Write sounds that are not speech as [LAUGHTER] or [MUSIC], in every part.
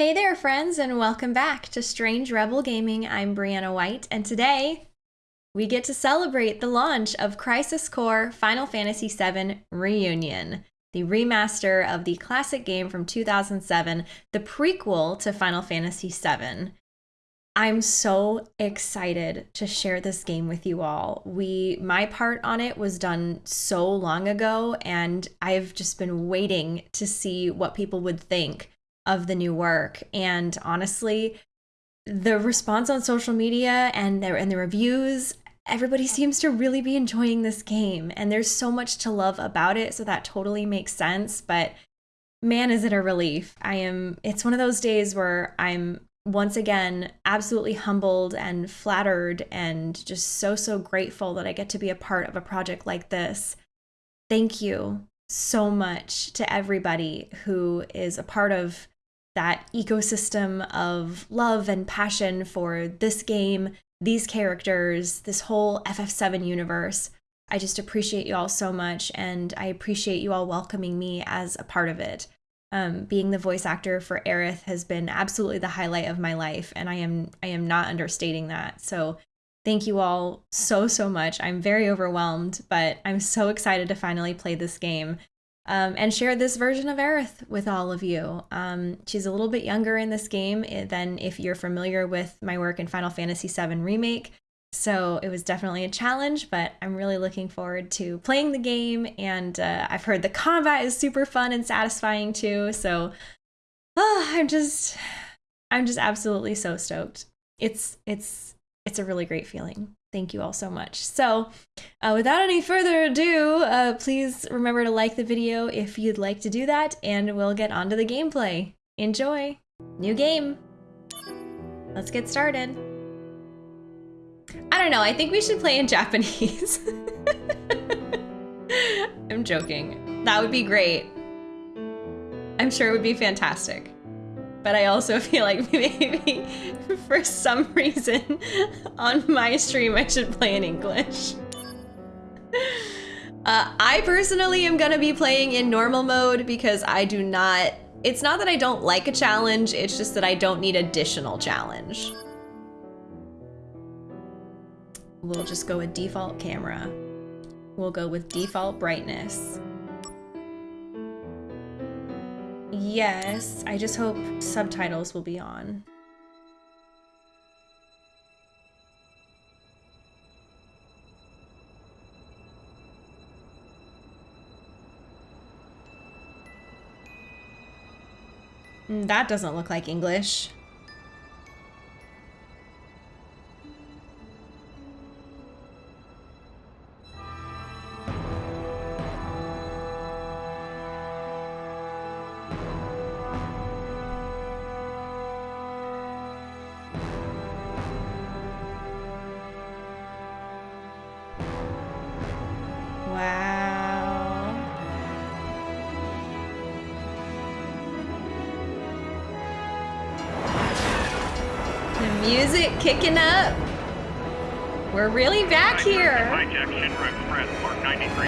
Hey there, friends, and welcome back to Strange Rebel Gaming. I'm Brianna White, and today we get to celebrate the launch of Crisis Core Final Fantasy VII Reunion, the remaster of the classic game from 2007, the prequel to Final Fantasy VII. I'm so excited to share this game with you all. We my part on it was done so long ago and I've just been waiting to see what people would think of the new work. And honestly, the response on social media and the, and the reviews, everybody seems to really be enjoying this game. And there's so much to love about it. So that totally makes sense. But man, is it a relief. I am, it's one of those days where I'm once again absolutely humbled and flattered and just so, so grateful that I get to be a part of a project like this. Thank you so much to everybody who is a part of that ecosystem of love and passion for this game, these characters, this whole FF7 universe. I just appreciate you all so much, and I appreciate you all welcoming me as a part of it. Um, being the voice actor for Aerith has been absolutely the highlight of my life, and I am I am not understating that. So thank you all so so much. I'm very overwhelmed, but I'm so excited to finally play this game um, and share this version of Aerith with all of you. Um, she's a little bit younger in this game eh, than if you're familiar with my work in Final Fantasy VII Remake. So it was definitely a challenge, but I'm really looking forward to playing the game. And uh, I've heard the combat is super fun and satisfying too. So oh, [SIGHS] I'm just, I'm just absolutely so stoked. It's, it's, it's a really great feeling. Thank you all so much. So uh, without any further ado, uh, please remember to like the video if you'd like to do that, and we'll get on to the gameplay. Enjoy! New game! Let's get started. I don't know, I think we should play in Japanese. [LAUGHS] I'm joking. That would be great. I'm sure it would be fantastic but I also [LAUGHS] feel like maybe for some reason on my stream I should play in English. Uh, I personally am gonna be playing in normal mode because I do not, it's not that I don't like a challenge, it's just that I don't need additional challenge. We'll just go with default camera. We'll go with default brightness. Yes, I just hope subtitles will be on. Mm, that doesn't look like English. Kicking up. We're really back here. Hijack Shinra Express, Mark 93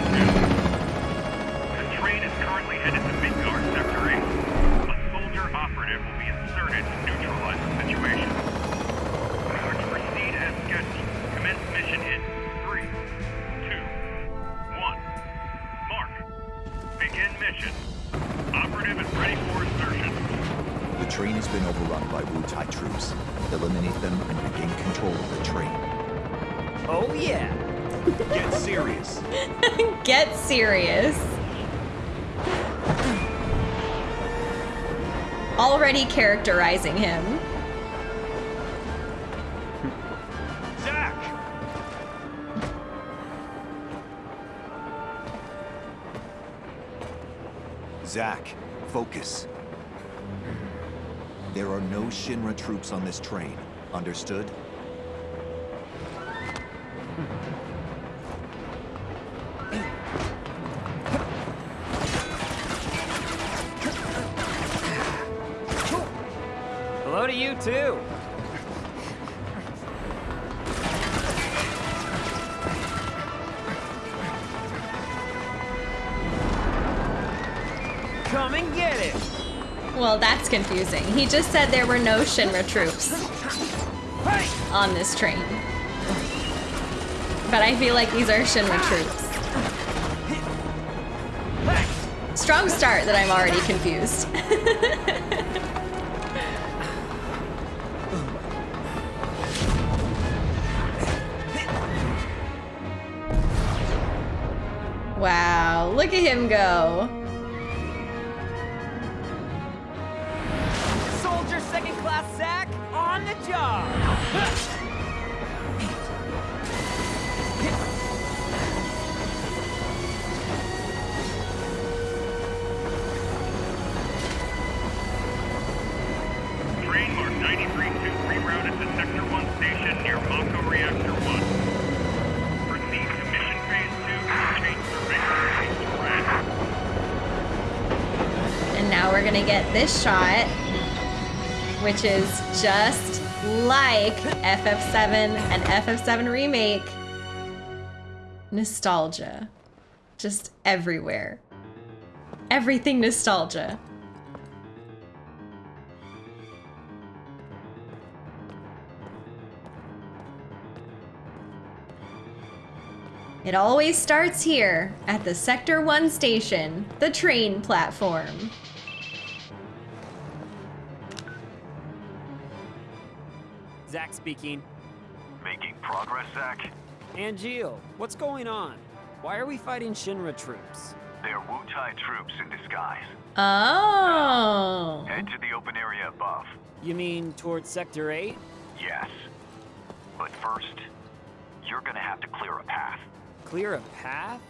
The train is currently headed to Midgar train has been overrun by Wutai troops. Eliminate them and regain control of the train. Oh yeah! Get serious! [LAUGHS] Get serious! Already characterizing him. Zack! Zack, focus. There are no Shinra troops on this train. Understood? He just said there were no Shinra troops on this train. But I feel like these are Shinra troops. Strong start that I'm already confused. [LAUGHS] wow, look at him go. This shot, which is just like FF7 and FF7 Remake. Nostalgia. Just everywhere. Everything nostalgia. It always starts here at the Sector 1 station, the train platform. Speaking. Making progress, Zack? Angeal, what's going on? Why are we fighting Shinra troops? They're Wutai troops in disguise. Oh. Head to the open area above. You mean towards Sector 8? Yes. But first, you're gonna have to clear a path. Clear a path?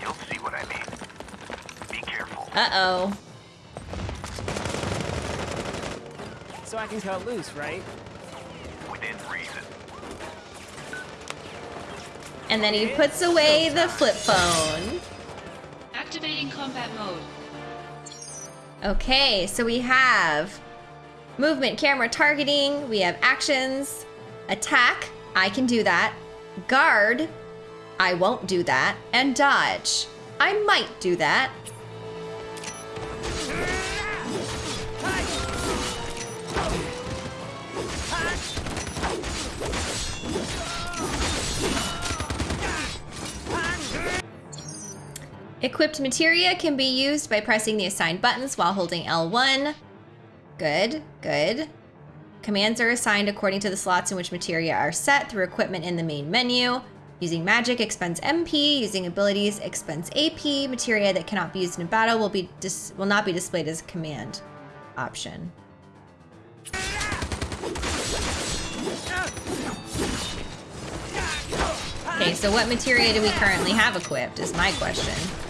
You'll see what I mean. Be careful. Uh-oh. So I can cut loose, right? Within reason. And then he puts away the flip phone. Activating combat mode. Okay, so we have movement, camera, targeting. We have actions, attack. I can do that. Guard. I won't do that. And dodge. I might do that. Equipped materia can be used by pressing the assigned buttons while holding L1. Good, good. Commands are assigned according to the slots in which materia are set through equipment in the main menu. Using magic expends MP, using abilities expends AP. Materia that cannot be used in battle will be dis- will not be displayed as a command option. Okay, so what materia do we currently have equipped is my question.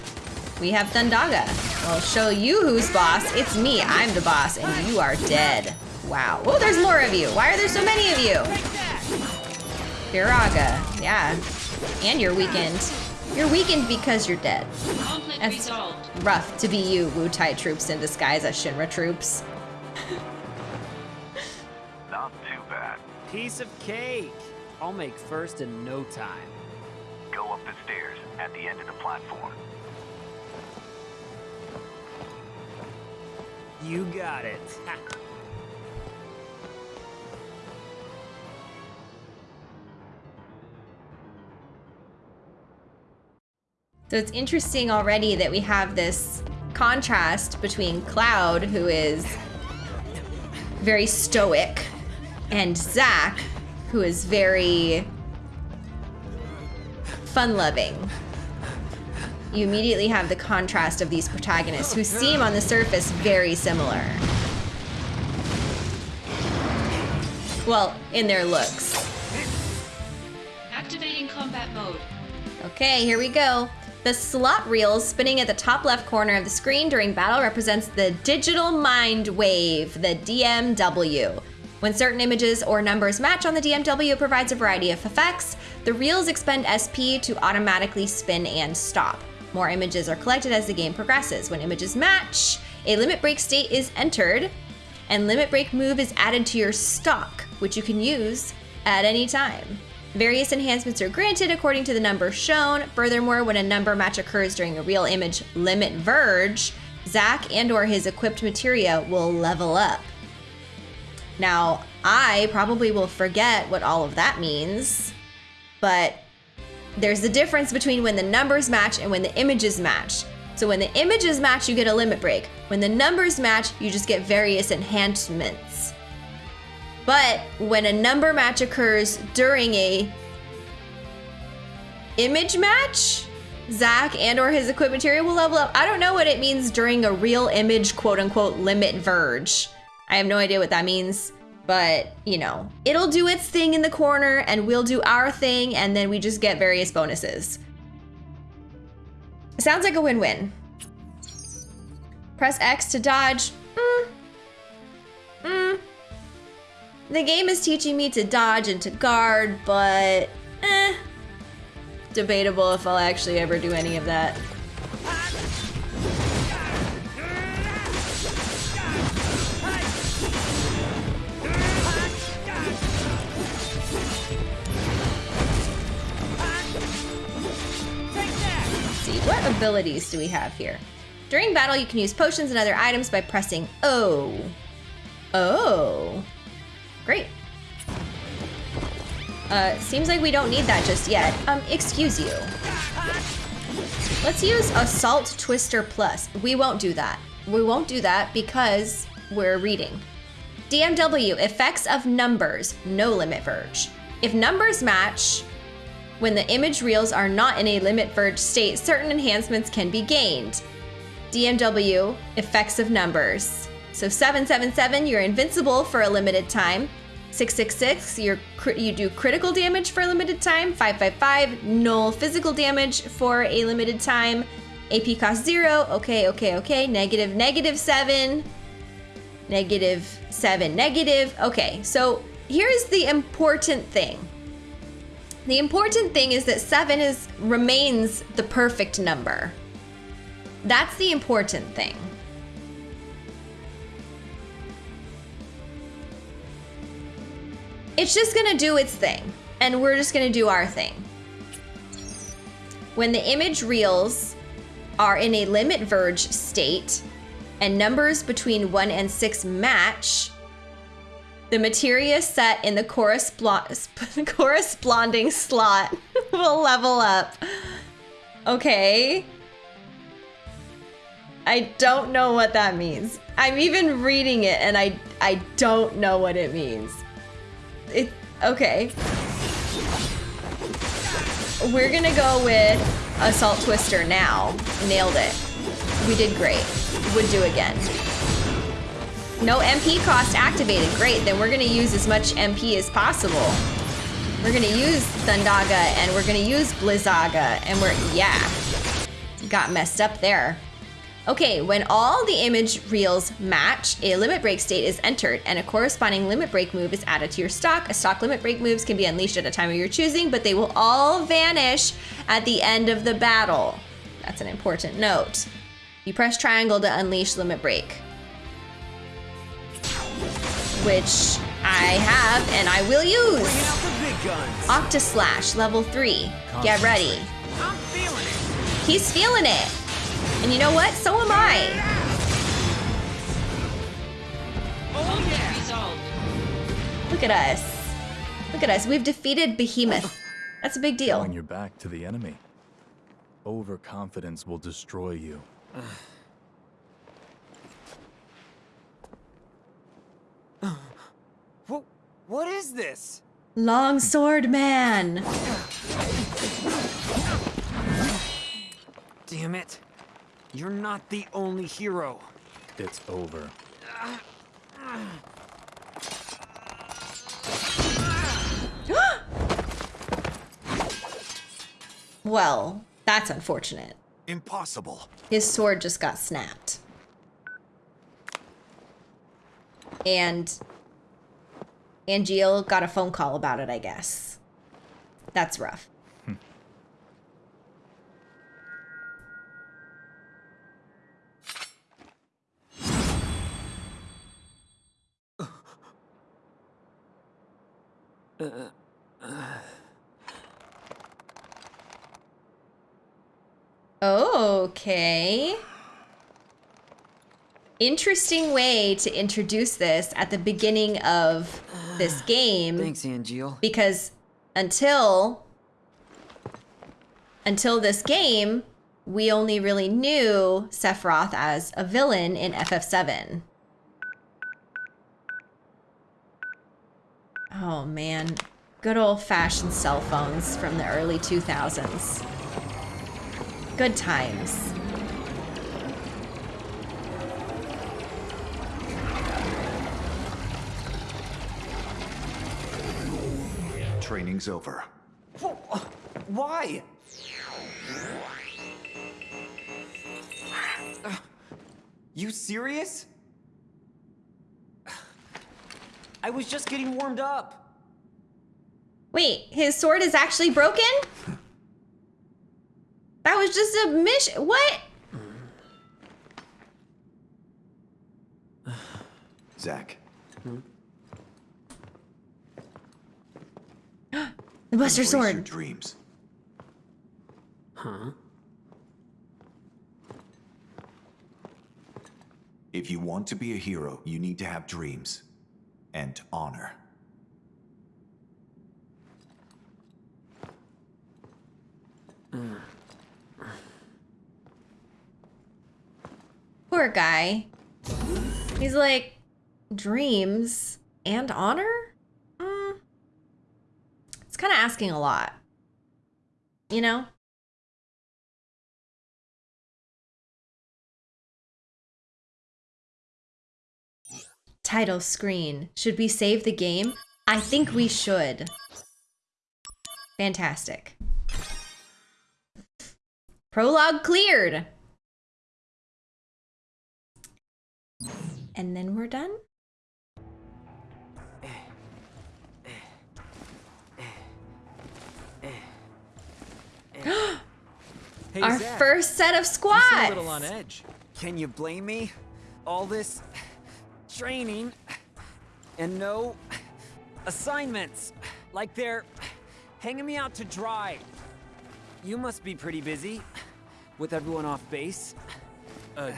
We have Thundaga. I'll show you who's boss. It's me. I'm the boss, and you are dead. Wow. Oh, there's more of you. Why are there so many of you? Firaga. Yeah. And you're weakened. You're weakened because you're dead. Conflict That's- resolved. Rough to be you, Wutai troops in disguise as Shinra troops. [LAUGHS] Not too bad. Piece of cake. I'll make first in no time. Go up the stairs at the end of the platform. You got it. So it's interesting already that we have this contrast between Cloud, who is very stoic, and Zack, who is very fun loving. You immediately have the contrast of these protagonists who seem on the surface very similar. Well, in their looks. Activating combat mode. Okay, here we go. The slot reel spinning at the top left corner of the screen during battle represents the digital mind wave, the DMW. When certain images or numbers match on the DMW, it provides a variety of effects. The reels expend SP to automatically spin and stop. More images are collected as the game progresses. When images match, a limit break state is entered, and limit break move is added to your stock, which you can use at any time. Various enhancements are granted according to the number shown. Furthermore, when a number match occurs during a reel image limit verge, Zack and or his equipped materia will level up. Now, I probably will forget what all of that means, but there's the difference between when the numbers match and when the images match. So when the images match, you get a limit break. When the numbers match, you just get various enhancements. But when a number match occurs during a image match, Zack and or his equipment material will level up. I don't know what it means during a reel image quote unquote limit verge. I have no idea what that means, but you know, it'll do its thing in the corner and we'll do our thing and then we just get various bonuses. Sounds like a win-win. Press X to dodge. Mm. Mm. The game is teaching me to dodge and to guard, but eh. Debatable if I'll actually ever do any of that. What abilities do we have here? During battle, you can use potions and other items by pressing O. Oh. Great. Uh, seems like we don't need that just yet. Um, excuse you. Let's use Assault Twister Plus. We won't do that. We won't do that because we're reading. DMW, effects of numbers, no limit verge. If numbers match, when the image reels are not in a limit verge state, certain enhancements can be gained. DMW, effects of numbers. So 777, you're invincible for a limited time. 666, you're, you do critical damage for a limited time. 555, null physical damage for a limited time. AP cost zero. Okay, okay, okay. Negative, negative seven. Negative seven, negative. Okay, so here's the important thing. The important thing is that seven is remains the perfect number. That's the important thing. It's just gonna do its thing, and we're just gonna do our thing. When the image reels are in a limit verge state and numbers between 1 and 6 match, the materia set in the [LAUGHS] corresponding slot [LAUGHS] will level up. Okay. I don't know what that means. I'm even reading it and I I don't know what it means. It okay. We're gonna go with Assault Twister now. Nailed it. We did great. Would do again. No MP cost activated. Great. Then we're gonna use as much MP as possible. We're gonna use Thundaga and we're gonna use Blizzaga and we're yeah. Got messed up there. Okay, when all the image reels match, a limit break state is entered and a corresponding limit break move is added to your stock. A stock limit break moves can be unleashed at a time of your choosing, but they will all vanish at the end of the battle. That's an important note. You press triangle to unleash limit break. Which I have and I will use. Octa out the big guns. Octaslash, level 3. Get ready. I'm feeling it. He's feeling it. And you know what? So am I. Oh yeah. Look at us. Look at us. We've defeated Behemoth. That's a big deal. Showing your back to the enemy. Overconfidence will destroy you. [SIGHS] What? What is this? Longsword Man. Damn it! You're not the only hero. It's over. [GASPS] Well, that's unfortunate. Impossible. His sword just got snapped. And Angeal got a phone call about it, I guess. That's rough. Hmm. [SIGHS] Okay. Interesting way to introduce this at the beginning of this ah, game Thanks, Angeal. because until until this game, we only really knew Sephiroth as a villain in FF7. Oh man, good old-fashioned cell phones from the early 2000s. Good times. Training's over. Why? You serious? I was just getting warmed up. Wait, his sword is actually broken? That was just a mission. What? Zack, The Buster embrace your Sword. dreams. Huh? If you want to be a hero, you need to have dreams and honor. Poor guy. He's like, dreams and honor? Kind of asking a lot. You know? Title screen. Should we save the game? I think we should. Fantastic. Prologue cleared. And then we're done? [GASPS] Hey, Our Zack, first set of you seem squads. a little on edge. Can you blame me? All this training and no assignments. Like they're hanging me out to dry. You must be pretty busy with everyone off base. Uh,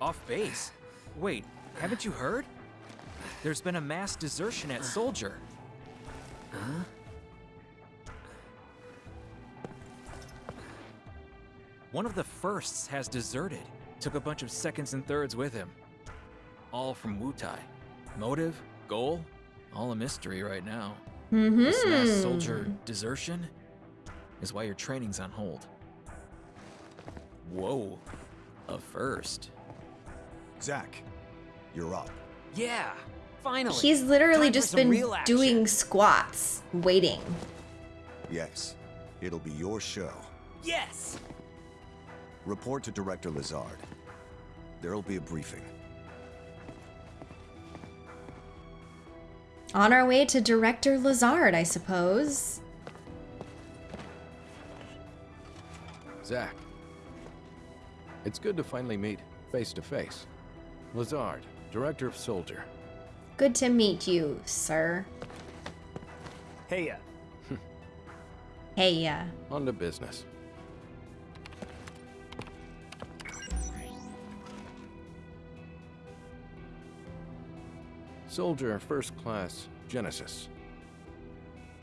off base. Wait, haven't you heard? There's been a mass desertion at Soldier. One of the firsts has deserted. Took a bunch of seconds and thirds with him. All from Wutai. Motive, goal, all a mystery right now. Mm-hmm. This mass soldier desertion is why your training's on hold. Whoa, a first. Zack, you're up. Yeah, finally. He's literally Time just been doing squats, waiting. Yes, it'll be your show. Yes. Report to Director Lazard. There'll be a briefing. On our way to Director Lazard, I suppose. Zack. It's good to finally meet face to face. Lazard, Director of Soldier. Good to meet you, sir. Hey, uh, Hey, uh, On to business. Soldier First Class Genesis.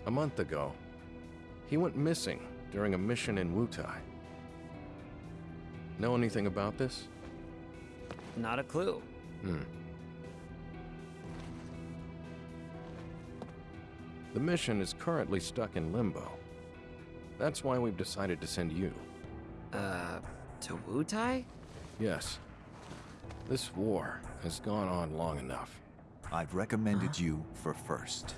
A month ago, he went missing during a mission in Wutai. Know anything about this? not a clue. Hmm. The mission is currently stuck in limbo. That's why we've decided to send you. Uh, to Wutai? Yes. This war has gone on long enough. I've recommended you for first.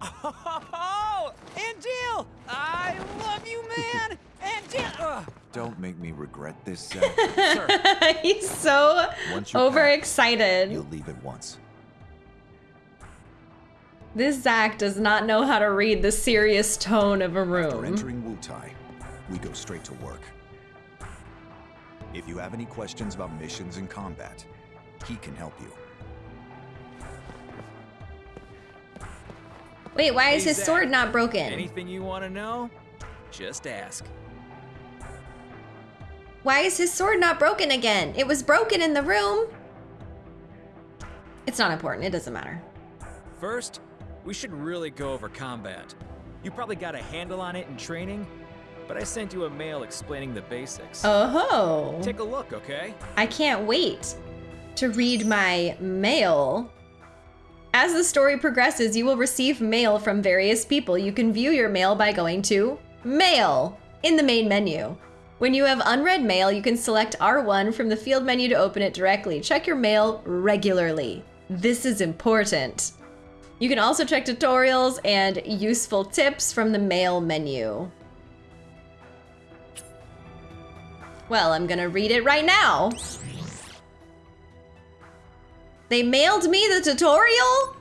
Oh, Angeal! I love you, man! Angeal! [LAUGHS] Ugh. Don't make me regret this, uh, [LAUGHS] sir. he's so Once packed, overexcited. You'll leave at once. This Zack does not know how to read the serious tone of a room. After room. entering Wutai, we go straight to work. If you have any questions about missions and combat, he can help you. Wait, why is his sword not broken? Anything you want to know? Just ask. Why is his sword not broken again? It was broken in the room. It's not important. It doesn't matter. First, we should really go over combat. You probably got a handle on it in training, but I sent you a mail explaining the basics. Oh. Take a look, okay? I can't wait to read my mail. As the story progresses, you will receive mail from various people. You can view your mail by going to Mail in the main menu. When you have unread mail, you can select R1 from the field menu to open it directly. Check your mail regularly. This is important. You can also check tutorials and useful tips from the mail menu. Well, I'm gonna read it right now. They mailed me the tutorial?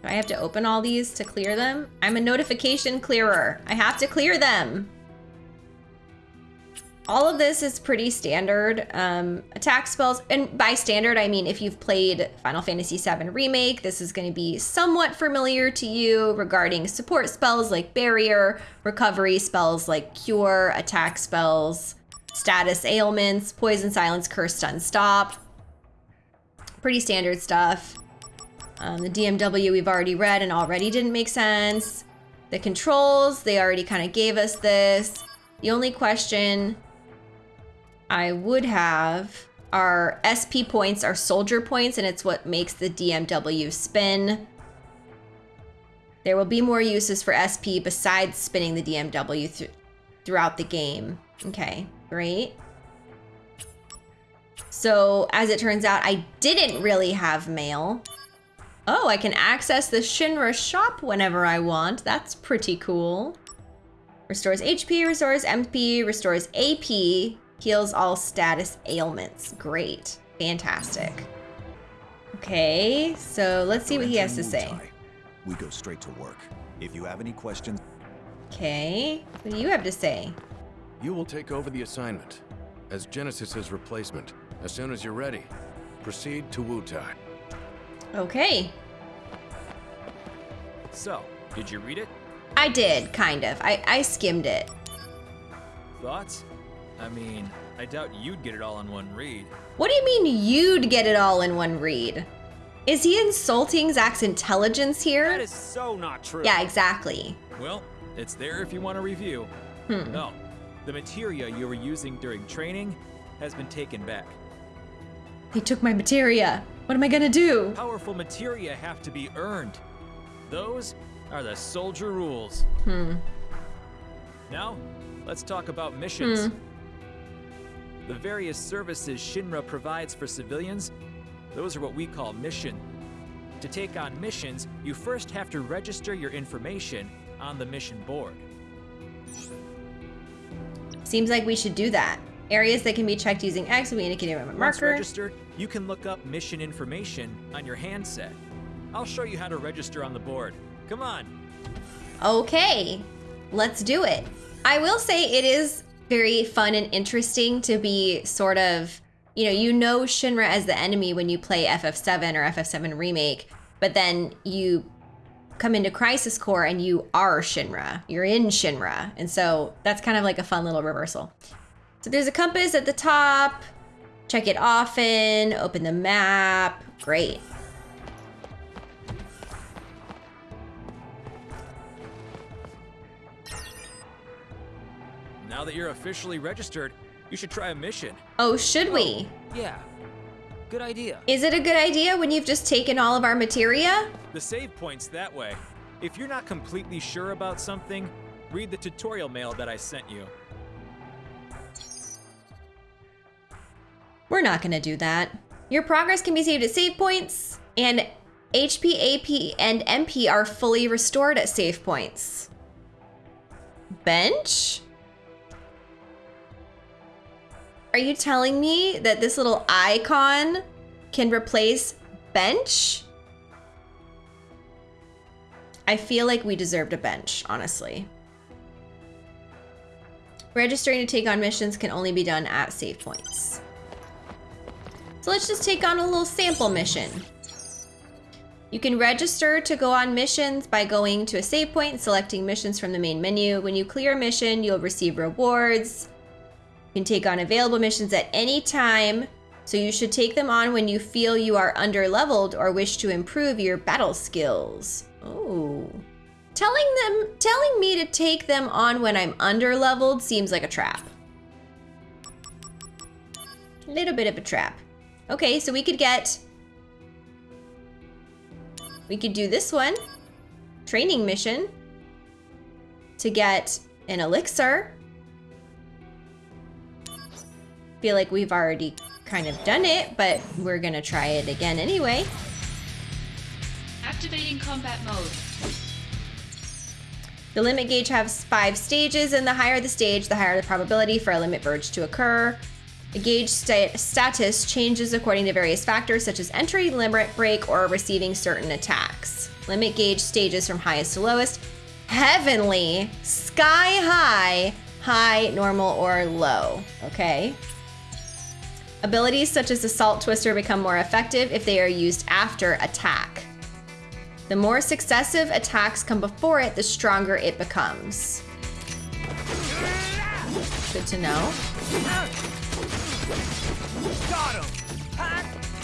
Do I have to open all these to clear them? I'm a notification clearer. I have to clear them. All of this is pretty standard. Um, attack spells, and by standard, I mean if you've played Final Fantasy VII Remake, this is going to be somewhat familiar to you regarding support spells like Barrier, recovery spells like Cure, attack spells, status ailments, Poison, Silence, Curse, Stun, Stop. Pretty standard stuff. Um, the DMW we've already read and already didn't make sense. The controls, they already kind of gave us this. The only question I would have our SP points our soldier points and it's what makes the DMW spin. There will be more uses for SP besides spinning the DMW th throughout the game. Okay, great. So as it turns out, I didn't really have mail. Oh, I can access the Shinra shop whenever I want. That's pretty cool. Restores HP, restores MP, restores AP, heals all status ailments. Great. Fantastic. Okay, so let's see what he has to say. We go straight to work. If you have any questions, Okay, what do you have to say? You will take over the assignment as Genesis's replacement as soon as you're ready. Proceed to Wutai. Okay, So, did you read it? I did, kind of. I, I skimmed it. Thoughts? I mean, I doubt you'd get it all in one read. What do you mean you'd get it all in one read? Is he insulting Zack's intelligence here? That is so not true. Yeah, exactly. Well, it's there if you want to review. Hmm. No, the materia you were using during training has been taken back. They took my materia. What am I gonna do? Powerful materia have to be earned. Those are the soldier rules. Hmm. Now, let's talk about missions. Hmm. The various services Shinra provides for civilians, those are what we call mission. To take on missions, you first have to register your information on the mission board. Seems like we should do that. Areas that can be checked using X will be indicated by a Once registered, you can look up mission information on your handset. I'll show you how to register on the board. Come on. Okay, let's do it. I will say it is very fun and interesting to be sort of, you know, you know Shinra as the enemy when you play FF7 or FF7 Remake, but then you come into Crisis Core and you are Shinra. You're in Shinra. And so that's kind of like a fun little reversal. So there's a compass at the top. Check it often, open the map. Great. Now that you're officially registered, you should try a mission. Oh, should we? Oh, yeah. Good idea. Is it a good idea when you've just taken all of our materia? The save point's that way. If you're not completely sure about something, read the tutorial mail that I sent you. We're not gonna do that. Your progress can be saved at save points, and HP, AP, and MP are fully restored at save points. Bench? Are you telling me that this little icon can replace bench? I feel like we deserved a bench, honestly. Registering to take on missions can only be done at save points. So let's just take on a little sample mission. You can register to go on missions by going to a save point and selecting missions from the main menu. When you clear a mission, you'll receive rewards. You can take on available missions at any time, so you should take them on when you feel you are under leveled or wish to improve your battle skills. Oh. Telling them telling me to take them on when I'm under leveled seems like a trap. A little bit of a trap. Okay, so we could get we could do this one. Training mission to get an elixir. Feel like we've already kind of done it, but we're gonna try it again anyway. Activating combat mode. The limit gauge has five stages, and the higher the stage, the higher the probability for a limit verge to occur. The gauge sta- status changes according to various factors such as entry, limit break, or receiving certain attacks. Limit gauge stages from highest to lowest. Heavenly, sky high, high, normal, or low. Okay. Abilities such as Assault Twister become more effective if they are used after attack. The more successive attacks come before it, the stronger it becomes. Good to know.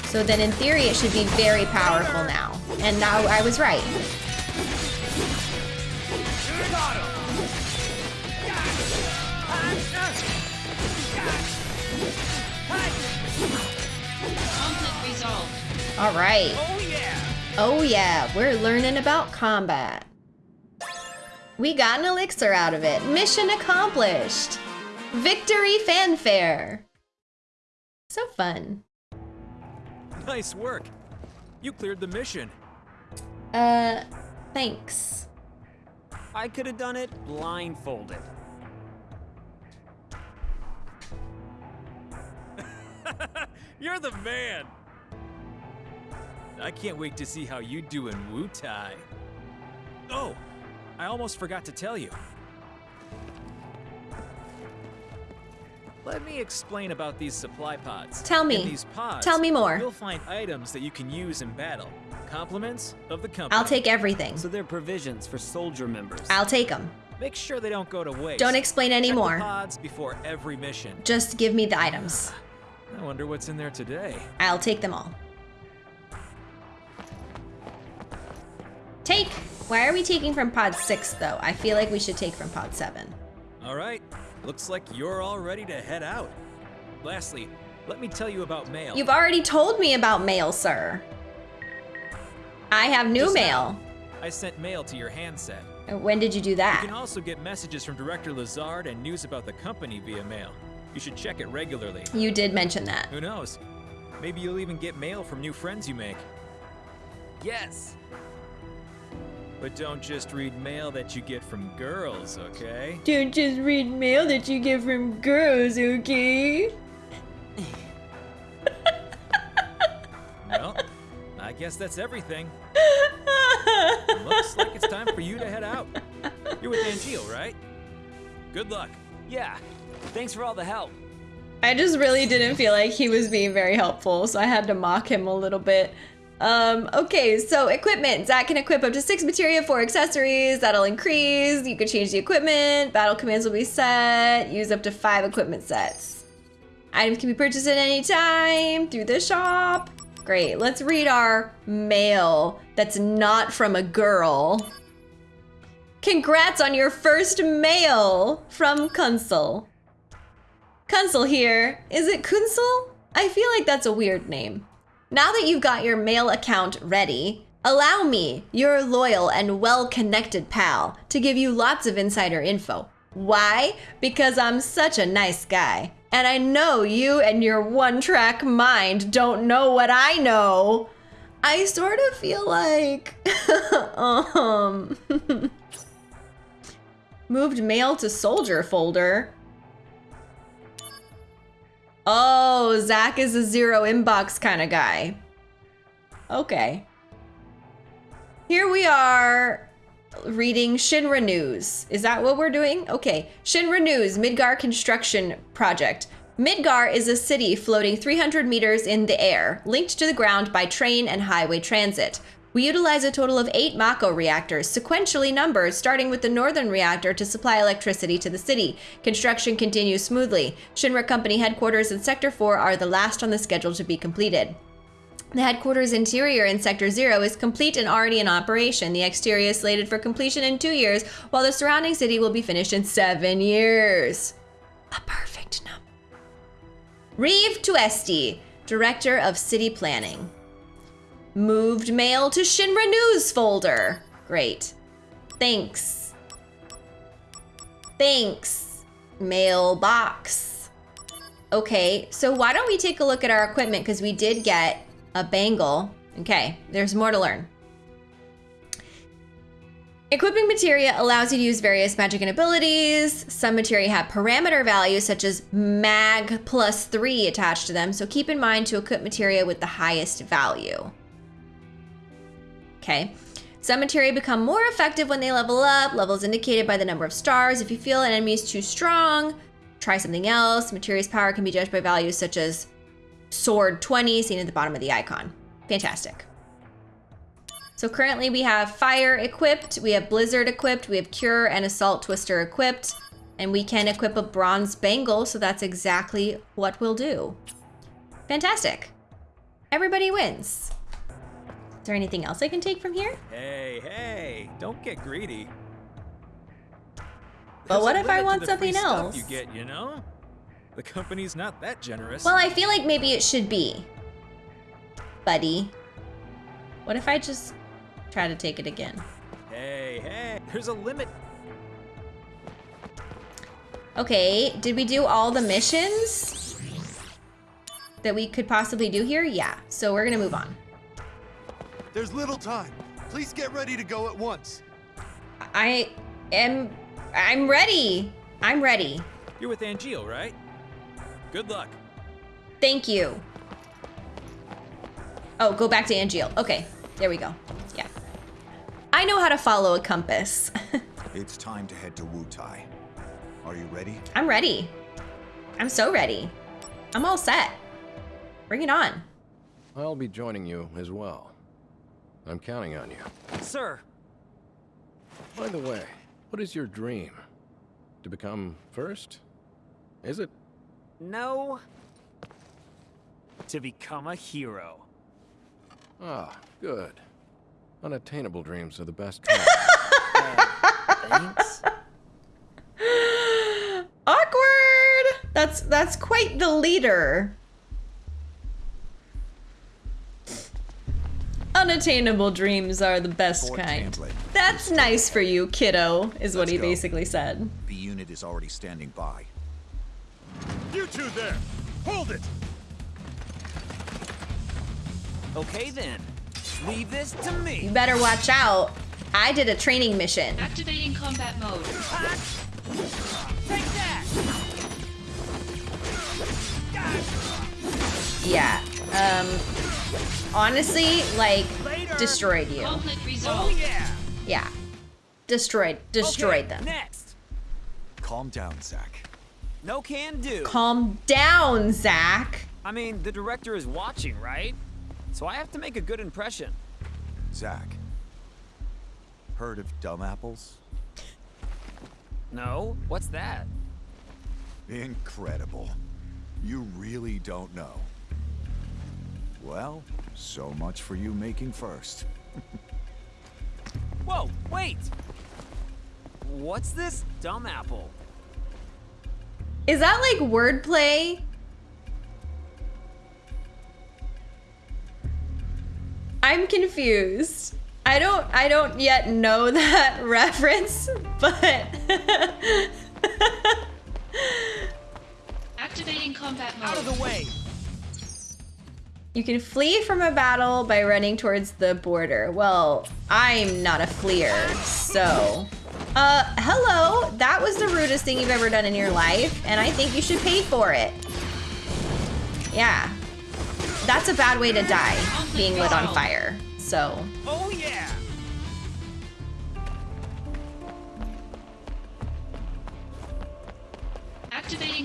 So then in theory it should be very powerful now. And now I was right. Conflict resolved. All right. Oh yeah, we're learning about combat. We got an elixir out of it. Mission accomplished. Victory fanfare. So fun. Nice work. You cleared the mission. Uh, thanks. I could have done it blindfolded. [LAUGHS] You're the man. I can't wait to see how you do in Wutai. Oh, I almost forgot to tell you. Let me explain about these supply pods. Tell me. In these pods, Tell me more. You'll find items that you can use in battle. Compliments of the company. I'll take everything. So they're provisions for soldier members. I'll take them. Make sure they don't go to waste. Don't explain Check the anymore. pods before every mission. Just give me the items. Ah. I wonder what's in there today. I'll take them all. Take! Why are we taking from pod 6 though? I feel like we should take from pod 7. All right, looks like you're all ready to head out. Lastly, let me tell you about mail. You've already told me about mail, sir. I have new Just mail. now, I sent mail to your handset. When did you do that? You can also get messages from Director Lazard and news about the company via mail. You should check it regularly. You did mention that. Who knows? Maybe you'll even get mail from new friends you make. yes. But don't just read mail that you get from girls, okay? Don't just read mail that you get from girls, okay? [LAUGHS] Well, I guess that's everything. [LAUGHS] Looks like it's time for you to head out. You're with Angeal, right? Good luck. Yeah. Thanks for all the help. I just really didn't feel like he was being very helpful, so I had to mock him a little bit. Um, okay, so equipment. Zack can equip up to six materia for accessories. That'll increase. You can change the equipment. Battle commands will be set. Use up to five equipment sets. Items can be purchased at any time through the shop. Great. Let's read our mail that's not from a girl. Congrats on your first mail from Kunsel. Kunsel here. Is it Kunsel? I feel like that's a weird name. Now that you've got your mail account ready, allow me, your loyal and well connected pal, to give you lots of insider info. Why? Because I'm such a nice guy. And I know you and your one track mind don't know what I know. I sort of feel like. [LAUGHS] um. [LAUGHS] Moved mail to soldier folder. Oh, Zack is a zero inbox kind of guy. Okay. Here we are. reading Shinra News. Is that what we're doing? Okay. Shinra News Midgar construction project. Midgar is a city floating 300 meters in the air, linked to the ground by train and highway transit. We utilize a total of eight Mako reactors, sequentially numbered, starting with the northern reactor to supply electricity to the city. Construction continues smoothly. Shinra Company headquarters in Sector 4 are the last on the schedule to be completed. The headquarters interior in Sector 0 is complete and already in operation. The exterior is slated for completion in two years, while the surrounding city will be finished in seven years. A perfect number. Reeve Tuesti, Director of City Planning. Moved mail to Shinra News folder. Great. Thanks. Thanks. Mailbox. Okay, so why don't we take a look at our equipment because we did get a bangle. Okay, there's more to learn. Equipping materia allows you to use various magic and abilities. Some materia have parameter values such as mag plus three attached to them, so keep in mind to equip materia with the highest value. Okay. Materia become more effective when they level up. Levels indicated by the number of stars. If you feel an enemy is too strong, try something else. Materia's power can be judged by values such as sword 20 seen at the bottom of the icon. Fantastic. So currently we have fire equipped, we have blizzard equipped, we have cure and assault twister equipped, and we can equip a bronze bangle, so that's exactly what we'll do. Fantastic. Everybody wins. Is there anything else I can take from here? Hey, hey, don't get greedy. But There's what if I want something else? You get, you know? The company's not that generous. Well, I feel like maybe it should be. Buddy. What if I just try to take it again? hey, hey, there's a limit. Okay, did we do all the missions that we could possibly do here? Yeah, so we're gonna move on. There's little time. Please get ready to go at once. I am, I'm ready. I'm ready. You're with Angeal, right? Good luck. Thank you. Oh, go back to Angeal. Okay, there we go. Yeah. I know how to follow a compass. [LAUGHS] It's time to head to Wutai. Are you ready? I'm ready. I'm so ready. I'm all set. Bring it on. I'll be joining you as well. I'm counting on you. Sir, By the way, what is your dream? To become first? Is it? no. To become a hero. Ah, good. Unattainable dreams are the best dreams. [LAUGHS] Thanks. Awkward. That's that's quite the leader. Unattainable dreams are the best Fort kind. Tamblin. That's nice for you, kiddo, is what Let's he go. basically said. The unit is already standing by. You two there! Hold it! Okay then. Leave this to me. You better watch out. I did a training mission. Activating combat mode. Take that! Yeah. Um honestly, like Later. destroyed you. Oh yeah. Yeah. Destroyed destroyed okay, them. Next. Calm down, Zack. No can do. Calm down, Zack. I mean, the director is watching, right? So I have to make a good impression. Zack. Heard of dumb apples? No? What's that? Incredible. You really don't know. Well, so much for you making first. [LAUGHS] Whoa, wait! What's this dumb apple? Is that like wordplay? I'm confused. I don't I don't yet know [LAUGHS] that reference, but [LAUGHS] Activating combat mode. Out of the way! You can flee from a battle by running towards the border. Well, I'm not a fleer, so uh hello. That was the rudest thing you've ever done in your life, and I think you should pay for it. Yeah. That's a bad way to die, being lit on fire. So, Oh yeah!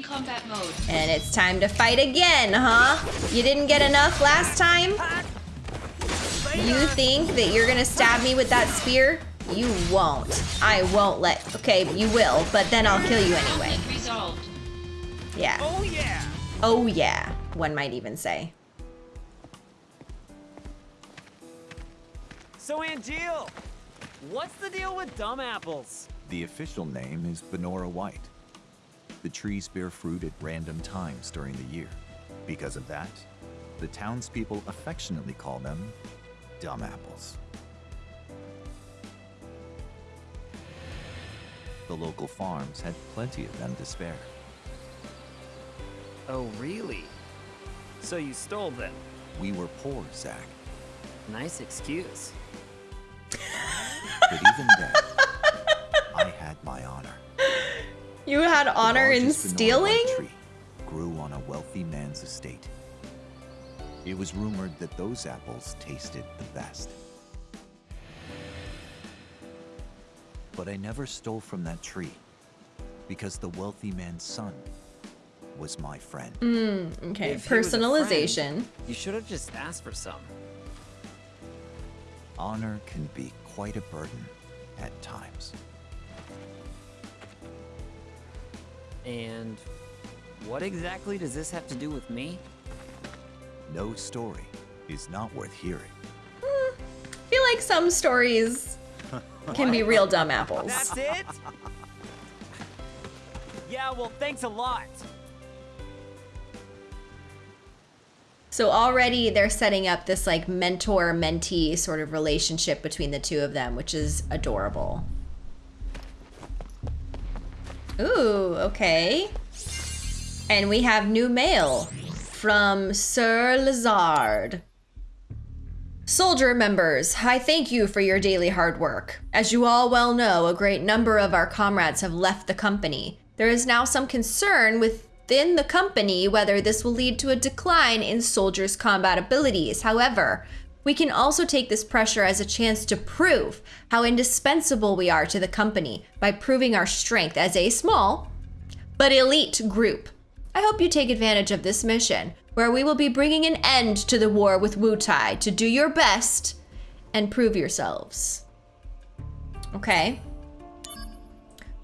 Combat mode. And it's time to fight again, huh? You didn't get enough last time? You think that you're gonna stab me with that spear? You won't. I won't let. Okay, you will, but then I'll kill you anyway. Resolved. Yeah. Oh yeah! Oh, yeah. One might even say. So Angeal, what's the deal with dumb apples? The official name is Banora White. The trees bear fruit at random times during the year. Because of that, the townspeople affectionately call them dumb apples. The local farms had plenty of them to spare. Oh really? So you stole them? We were poor, Zack, Nice excuse. but even then, You had honor in stealing? White tree grew on a wealthy man's estate. It was rumored that those apples tasted the best. But I never stole from that tree because the wealthy man's son was my friend. Hmm, okay, If he was a friend, personalization. You should have just asked for some. Honor can be quite a burden at times. And what exactly does this have to do with me? No story is not worth hearing. Hmm, I feel like some stories [LAUGHS] can be real dumb apples. That's it? yeah, well, thanks a lot. So already they're setting up this like mentor mentee sort of relationship between the two of them, which is adorable. Ooh, okay. And we have new mail from Sir Lazard. Soldier members, I thank you for your daily hard work. As you all well know, a great number of our comrades have left the company. There is now some concern within the company whether this will lead to a decline in soldiers' combat abilities. However, we can also take this pressure as a chance to prove how indispensable we are to the company by proving our strength as a small but elite group. I hope you take advantage of this mission, where we will be bringing an end to the war with Wutai to do your best and prove yourselves. Okay.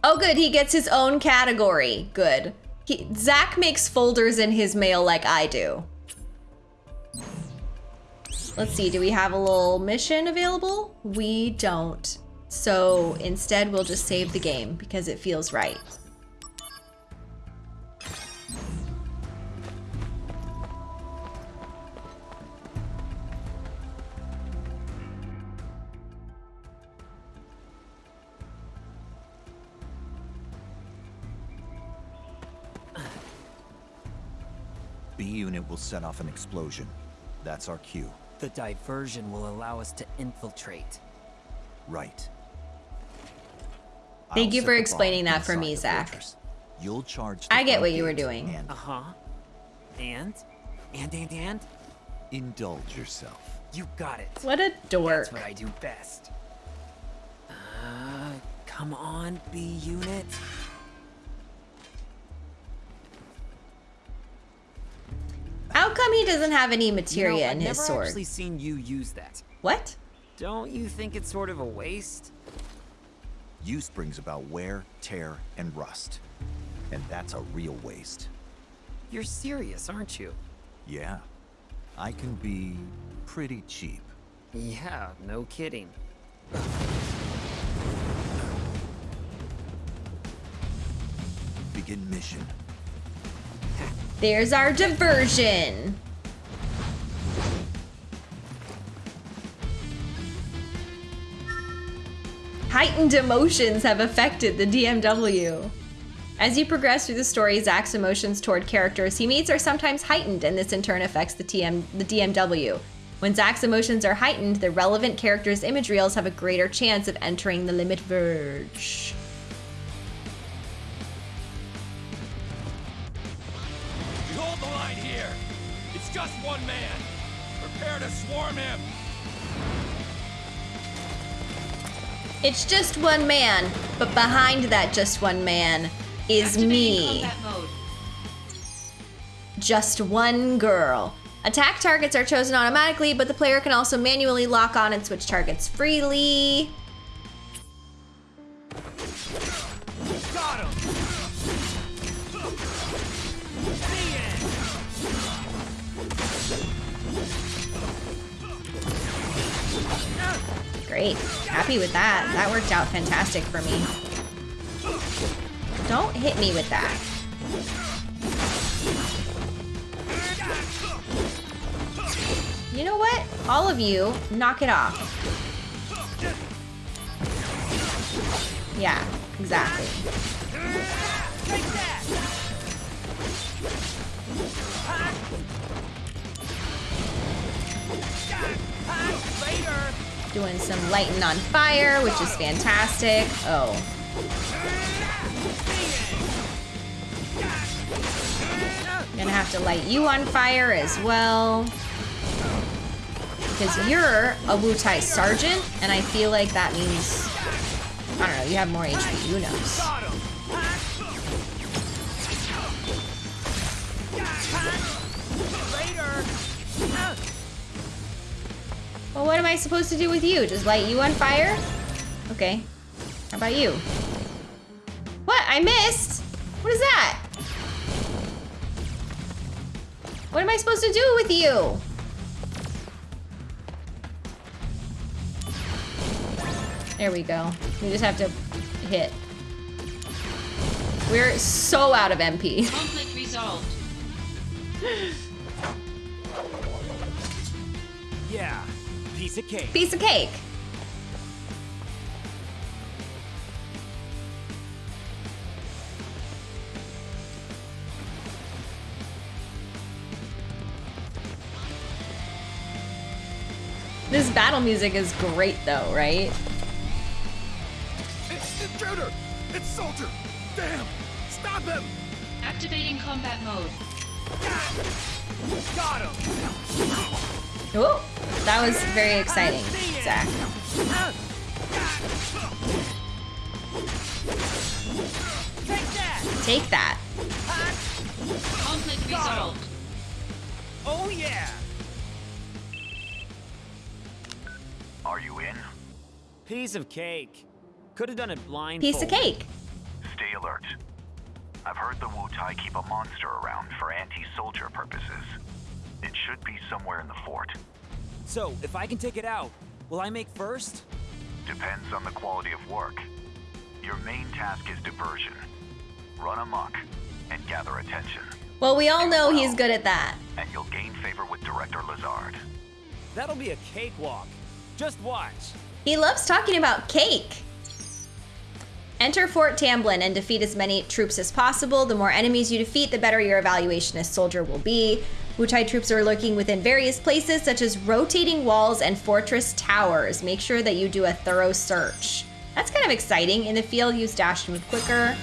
Oh, good. He gets his own category. Good. He, Zack makes folders in his mail like I do. Let's see. Do we have a little mission available? We don't. So instead, we'll just save the game because it feels right. B unit will set off an explosion. That's our cue. The diversion will allow us to infiltrate. Right. Thank I'll you for explaining that for me, Zack. fortress. You'll charge. I get what you were doing. And Uh huh. And? And, and, and? indulge yourself. You got it. What a dork. That's what I do best. Uh, come on, B unit. How come he doesn't have any materia You know, materia I've never actually seen you use that. What? Don't you think it's sort of a waste? Use brings about wear, tear, and rust. And that's a real waste. You're serious, aren't you? Yeah. I can be pretty cheap. Yeah, no kidding. Begin mission. There's our diversion. Heightened emotions have affected the DMW. As you progress through the story, Zack's emotions toward characters he meets are sometimes heightened, and this in turn affects the, TM, the DMW. When Zack's emotions are heightened, the relevant characters' image reels have a greater chance of entering the limit verge. Prepare to swarm him. It's just one man, but behind that just one man is Activating me. just one girl. Attack targets are chosen automatically, but the player can also manually lock on and switch targets freely. Great. Happy with that. That worked out fantastic for me. Don't hit me with that. You know what? All of you, knock it off. Yeah, exactly. Later! Doing some lighting on fire, which is fantastic. Oh. Gonna have to light you on fire as well. Because you're a Wutai Sergeant, and I feel like that means, I don't know, you have more HP, who knows. Well, what am I supposed to do with you? Just light you on fire? Okay. How about you? What? I missed? What is that? What am I supposed to do with you? There we go. We just have to hit. We're so out of MP. [LAUGHS] Conflict resolved. Yeah, piece of cake. Piece of cake. This battle music is great though, right? It's intruder! It's soldier! Damn! Stop him! Activating combat mode. Got him! Oh, that was very exciting, Zack. Take that! Take that. Conflict resolved. Oh yeah! Are you in? Piece of cake. Could have done it blind. Piece of cake. Stay alert. I've heard the Wutai keep a monster around for anti-soldier purposes. It should be somewhere in the fort. So, if I can take it out, will I make first? Depends on the quality of work. Your main task is diversion. Run amok and gather attention. Well, we all know he's good at that. And you'll gain favor with Director Lazard. That'll be a cakewalk. Just watch. He loves talking about cake. Enter Fort Tamblin and defeat as many troops as possible. The more enemies you defeat, the better your evaluation as soldier will be. Wutai troops are lurking within various places, such as rotating walls and fortress towers. Make sure that you do a thorough search. That's kind of exciting. In the field, use dash to move quicker.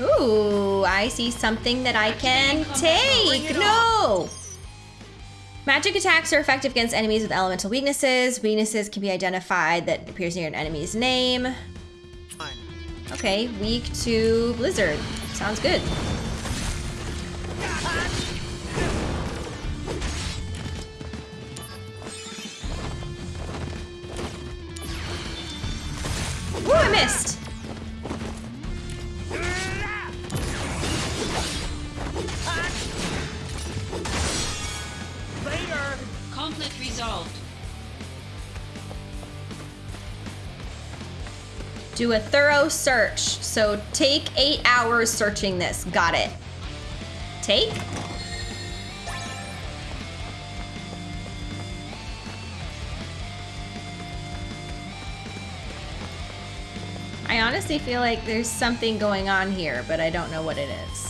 Ooh, I see something that I can take. No! Magic attacks are effective against enemies with elemental weaknesses. Weaknesses can be identified that appears near an enemy's name. Okay, weak to Blizzard. Sounds good. Ooh, I missed. Later! Conflict resolved. Do a thorough search. So take eight hours searching this. Got it. Take? I honestly feel like there's something going on here, but I don't know what it is.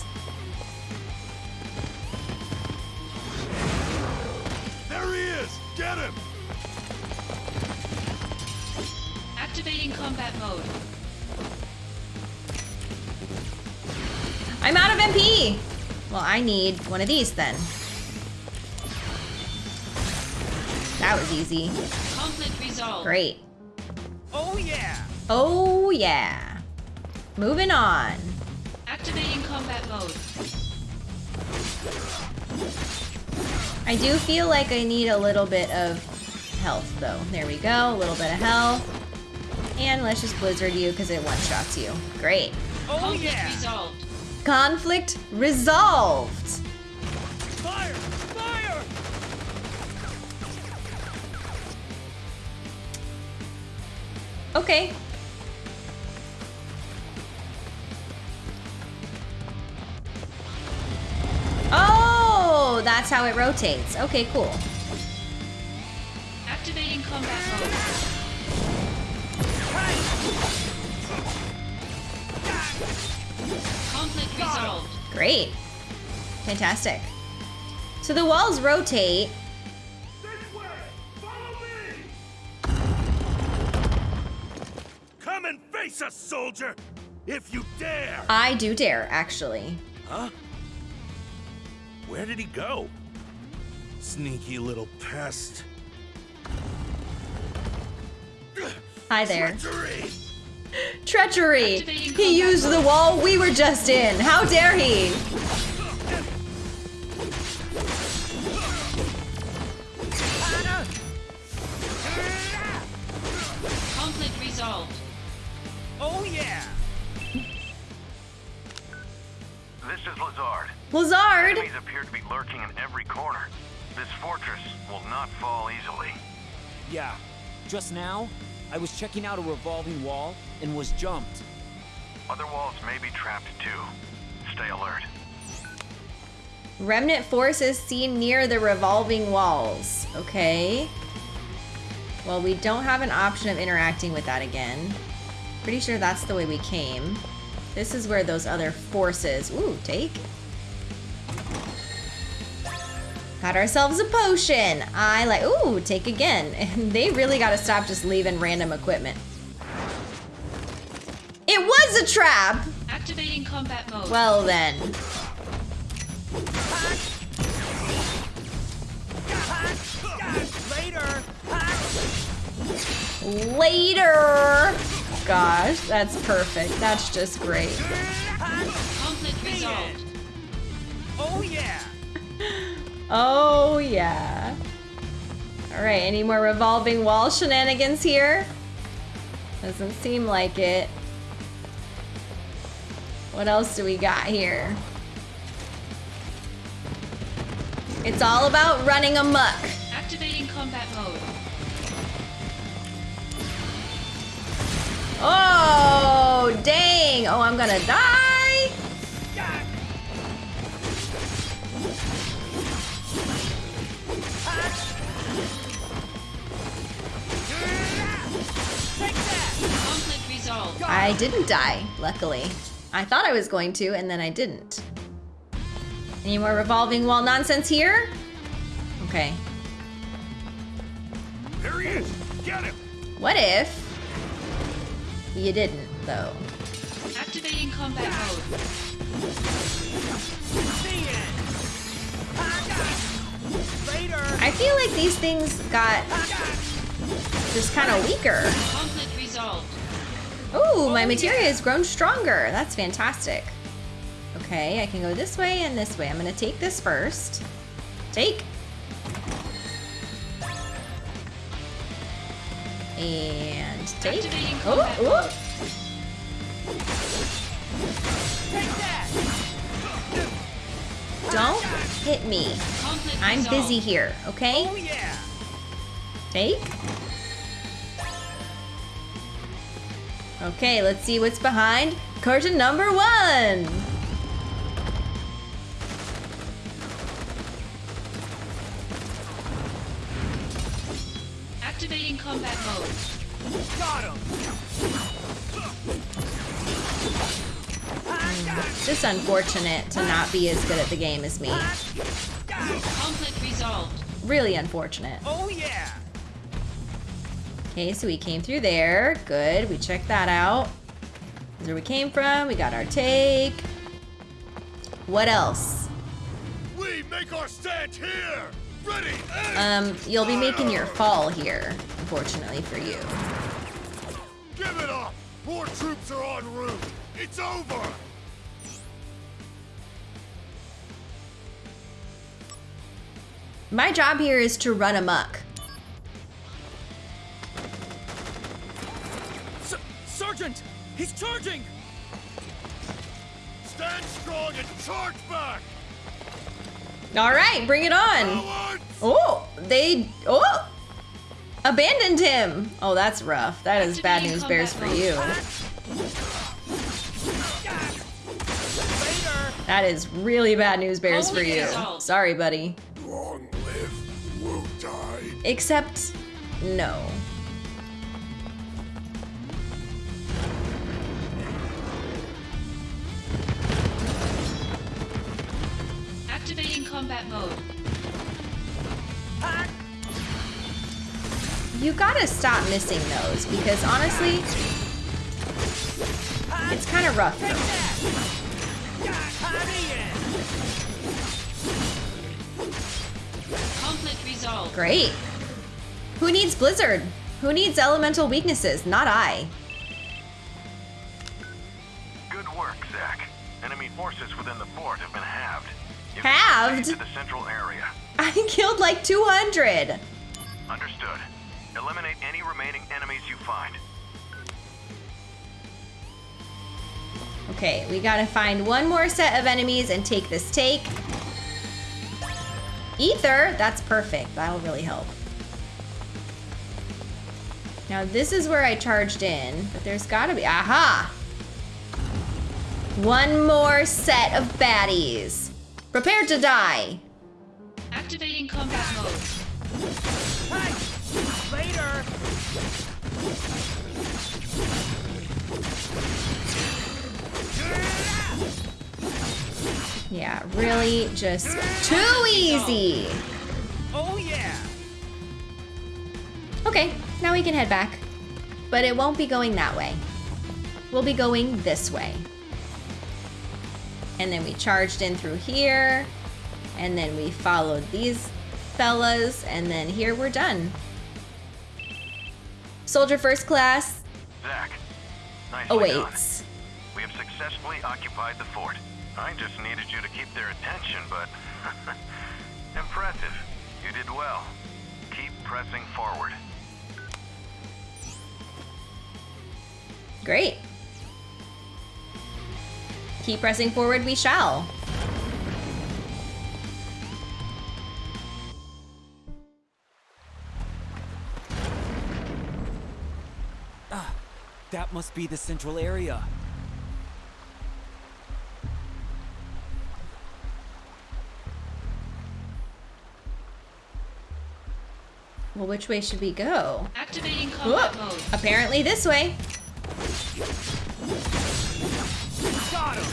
I need one of these then. That was easy. Conflict resolved. Great. Oh yeah! Oh, yeah. Moving on. Activating combat mode. I do feel like I need a little bit of health, though. There we go, a little bit of health. And let's just blizzard you because it one-shots you. Great. Oh Conflict yeah! resolved. Conflict resolved. Fire! Fire! Okay. Oh, that's how it rotates. Okay, cool. Activating combat mode. Conflict resolved. Great. Fantastic. So the walls rotate. Come and face us, soldier! If you dare! I do dare, actually. Huh? Where did he go? Sneaky little pest. Hi there. Treachery! Treachery! He used the wall we were just in. How dare he? Conflict resolved. Oh yeah! This is Lazard. Lazard! Enemies appear to be lurking in every corner. This fortress will not fall easily. Yeah. Just now, I was checking out a revolving wall and was jumped. Other walls may be trapped too. Stay alert. Remnant forces seen near the revolving walls. Okay. Well, we don't have an option of interacting with that again. Pretty sure that's the way we came. This is where those other forces. Ooh, take. Got ourselves a potion. I like. Ooh, take again. [LAUGHS] They really got to stop just leaving random equipment. It was a trap. Activating combat mode. Well then. Later! Later. Gosh, that's perfect. That's just great. Conflict resolved. Oh yeah! Oh, yeah. All right, any more revolving wall shenanigans here? Doesn't seem like it. What else do we got here? It's all about running amok. Activating combat mode. Oh, dang. Oh, I'm gonna die. I didn't die, luckily. I thought I was going to, and then I didn't. Any more revolving wall nonsense here? Okay. There he is! Get him! What if you didn't, though? Activating combat mode. The end! Later! I feel like these things got just kind of weaker. Conflict. Ooh, my materia has grown stronger. That's fantastic. Okay, I can go this way and this way. I'm gonna take this first. Take. And take. Activating Oh, combat ooh. mode. Don't hit me. I'm busy here, okay? Oh yeah! Take. Okay, let's see what's behind curtain number one. Activating combat mode. Got him! Just unfortunate to not be as good at the game as me. Conflict resolved. Really unfortunate. Oh yeah! Okay, so we came through there. Good, we checked that out. This is where we came from. We got our take. What else? We make our stand here! Ready! Um, you'll be making your fall here, unfortunately for you. Give it up! More troops are en route! It's over! My job here is to run amok. S Sergeant! He's charging! Stand strong and charge back! All right, bring it on. Cowards! Oh, they oh abandoned him. Oh, that's rough. That is bad news bears for you. That is really bad news bears for you. Sorry, buddy. Long live Wutai. Except no. Activating combat mode. You gotta stop missing those because honestly, it's kind of rough. Conflict resolved. Great. Who needs Blizzard? Who needs elemental weaknesses? Not I. Good work, Zack. Enemy forces within the fort have been halved. You Halved? to the central area. I killed like 200. Understood. Eliminate any remaining enemies you find. Okay, we gotta find one more set of enemies and take this take. Ether, that's perfect. That'll really help. Now this is where I charged in, but there's gotta be, aha! One more set of baddies. Prepare to die. Activating combat mode. Hey, Later! Yeah, really just too easy. Oh yeah! Okay, now we can head back. But it won't be going that way. We'll be going this way. And then we charged in through here. And then we followed these fellas. And then here we're done. Soldier first class Zack, nicely Oh, done. We have successfully occupied the fort. I just needed you to keep their attention, but [LAUGHS] impressive. You did well. Keep pressing forward. Great. Keep pressing forward, we shall. Ah, that must be the central area. Well, which way should we go? Activating combat Whoa. mode. Apparently this way. Got him!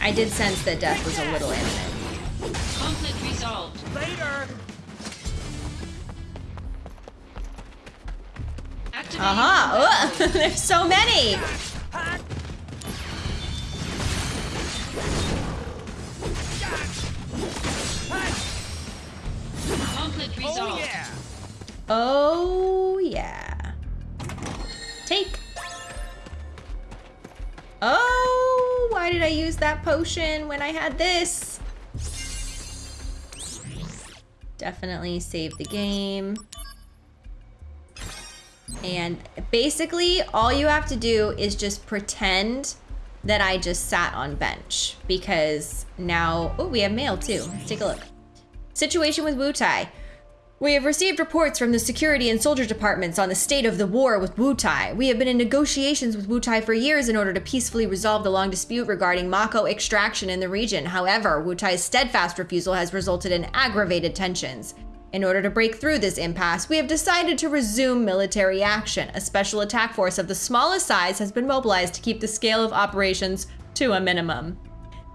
I did sense that death was a little imminent. Conflict resolved. Later! Activating Aha! combat Ugh, [LAUGHS] there's so many! Mode. Conflict Oh yeah! Oh, yeah. Take. Oh, why did I use that potion when I had this? Definitely save the game. And basically, all you have to do is just pretend that I just sat on bench because now, oh, we have mail too. Let's take a look. Situation with Wutai. We have received reports from the security and soldier departments on the state of the war with Wutai. We have been in negotiations with Wutai for years in order to peacefully resolve the long dispute regarding Mako extraction in the region. However, Wutai's steadfast refusal has resulted in aggravated tensions. In order to break through this impasse, we have decided to resume military action. A special attack force of the smallest size has been mobilized to keep the scale of operations to a minimum.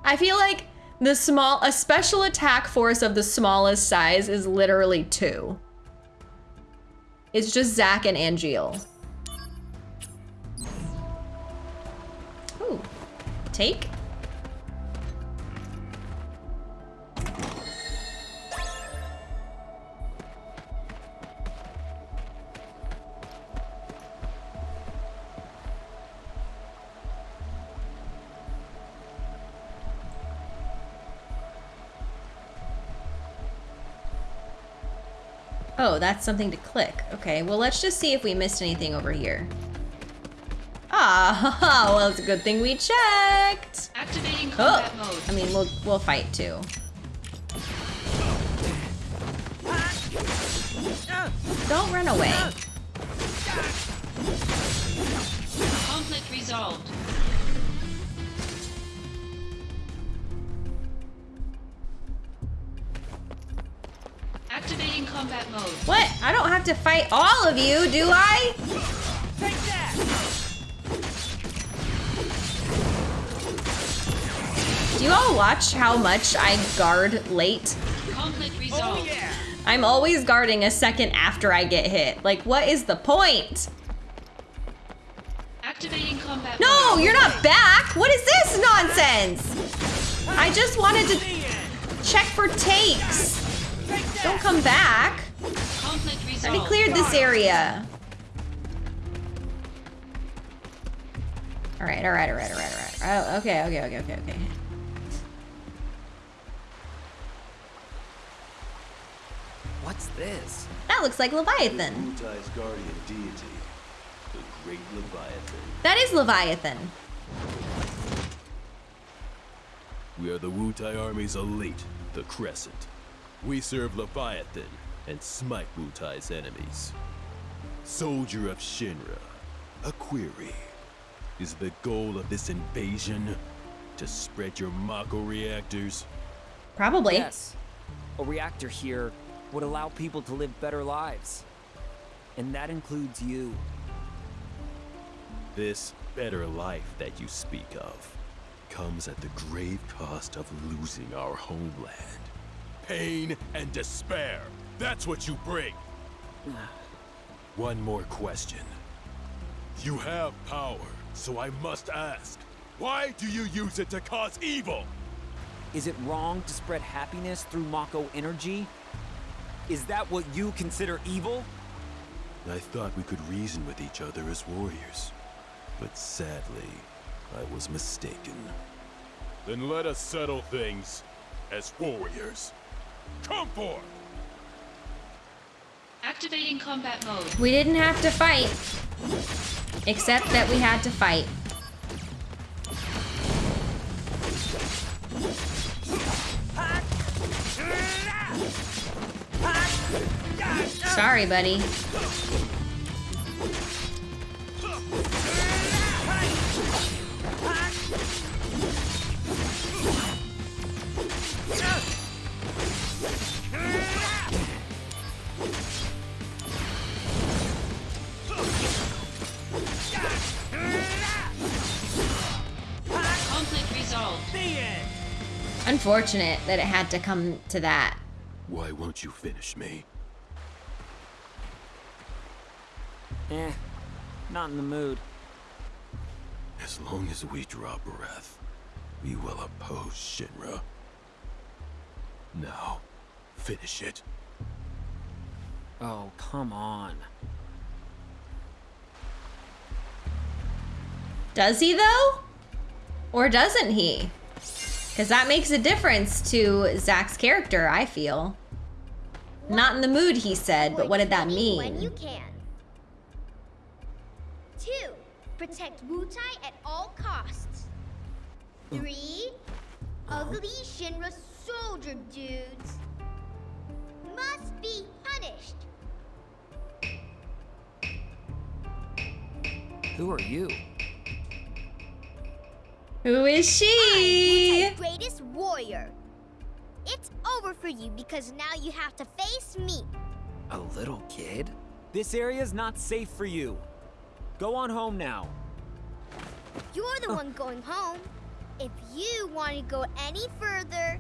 I feel like the small, a special attack force of the smallest size is literally two. It's just Zack and Angeal. Ooh, take. Oh, that's something to click. Okay, well, let's just see if we missed anything over here. Ah, [LAUGHS] well, it's a good thing we checked. Activating Oh, mode. I mean, we'll we'll fight too. Don't run away. Conflict resolved. Activating combat mode. What? I don't have to fight all of you, do I? Take that! Do you all watch how much I guard late? Conflict Oh yeah! I'm always guarding a second after I get hit. Like, what is the point? Activating combat No, mode. you're not back. What is this nonsense? I just wanted to check for takes. Don't come back. Conflict I already cleared this area. All right, all right, all right, all right, all right. Oh, okay, okay, okay, okay, okay. What's this? That looks like Leviathan. Guardian deity, the Great Leviathan. That is Leviathan. We are the Wutai Army's elite, the Crescent. We serve Leviathan and smite Wutai's enemies. Soldier of Shinra, a query. Is the goal of this invasion to spread your Mako reactors? Probably. Yes. A reactor here would allow people to live better lives. And that includes you. This better life that you speak of comes at the grave cost of losing our homeland. Pain and despair. That's what you bring. [SIGHS] One more question. You have power, so I must ask. Why do you use it to cause evil? Is it wrong to spread happiness through Mako energy? Is that what you consider evil? I thought we could reason with each other as warriors. But sadly, I was mistaken. Then let us settle things as warriors. Come forth! Activating combat mode. We didn't have to fight. Except that we had to fight. Sorry, buddy. Unfortunate that it had to come to that. Why won't you finish me? Eh, not in the mood. As long as we draw breath, we will oppose Shinra. Now, finish it. Oh, come on. Does he though? Or doesn't he? Because that makes a difference to Zack's character, I feel. Not in the mood, he said, but what did that Avoid When you mean? can. Two, protect Wutai at all costs. Three, ugly Shinra soldier dudes must be punished. Who are you? Who is she? I'm the greatest warrior. It's over for you because now you have to face me. A little kid? This area's not safe for you. Go on home now. You're the oh. one going home. If you want to go any further,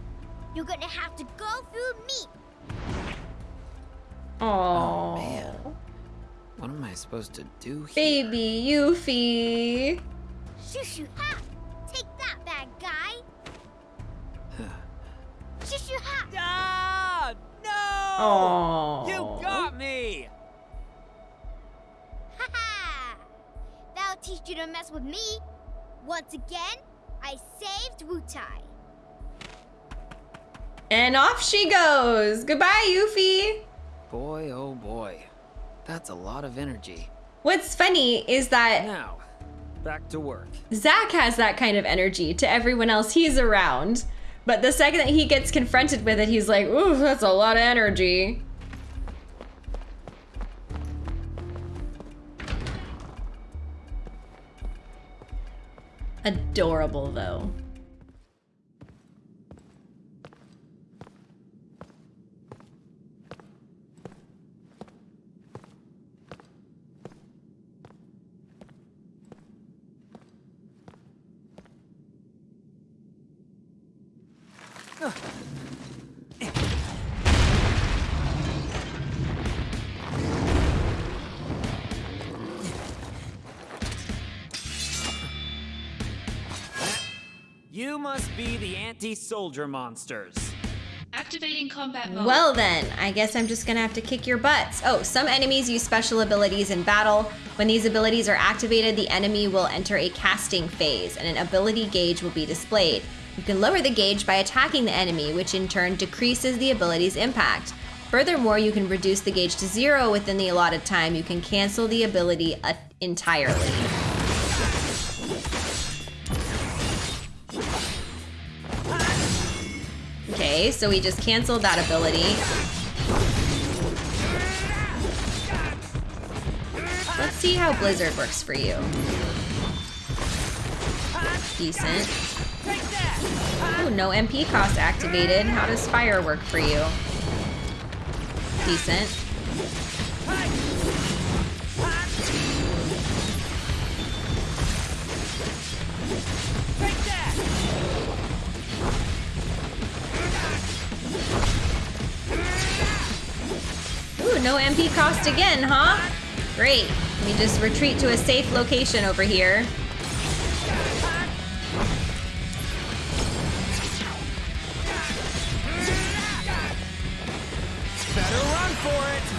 you're gonna have to go through me. Oh, man. What am I supposed to do here? baby Yuffie. Shoo shoo ha! Ah! No! Oh, You got me! Ha ha! That'll teach you to mess with me. Once again, I saved Wutai. And off she goes. Goodbye, Yuffie. Boy, oh boy. That's a lot of energy. What's funny is that Now, back to work. Zack has that kind of energy to everyone else he's around. But the second that he gets confronted with it, he's like, ooh, that's a lot of energy. Adorable, though. You must be the anti-soldier monsters. Activating combat mode. Well then, I guess I'm just gonna have to kick your butts. Oh, some enemies use special abilities in battle. When these abilities are activated, the enemy will enter a casting phase and an ability gauge will be displayed. You can lower the gauge by attacking the enemy, which in turn decreases the ability's impact. Furthermore, you can reduce the gauge to zero within the allotted time. You can cancel the ability uh, entirely. Okay, so we just canceled that ability. Let's see how Blizzard works for you. Decent. Ooh, no MP cost activated. How does fire work for you? Decent. Ooh, no MP cost again, huh? Great. Let me just retreat to a safe location over here.